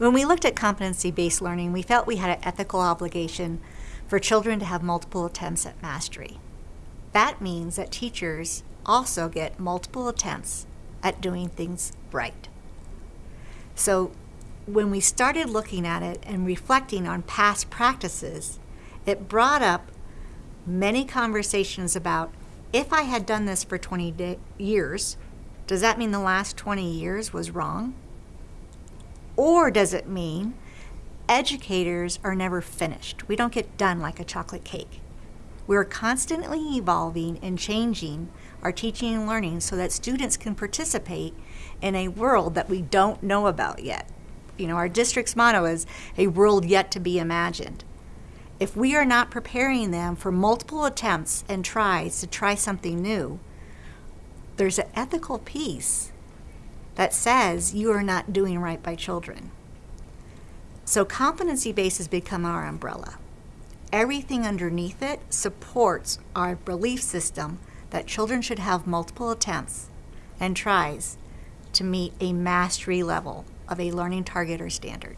When we looked at competency-based learning, we felt we had an ethical obligation for children to have multiple attempts at mastery. That means that teachers also get multiple attempts at doing things right. So when we started looking at it and reflecting on past practices, it brought up many conversations about if I had done this for 20 years, does that mean the last 20 years was wrong? Or does it mean educators are never finished? We don't get done like a chocolate cake. We're constantly evolving and changing our teaching and learning so that students can participate in a world that we don't know about yet. You know, our district's motto is a world yet to be imagined. If we are not preparing them for multiple attempts and tries to try something new, there's an ethical piece that says you are not doing right by children. So competency based has become our umbrella. Everything underneath it supports our belief system that children should have multiple attempts and tries to meet a mastery level of a learning target or standard.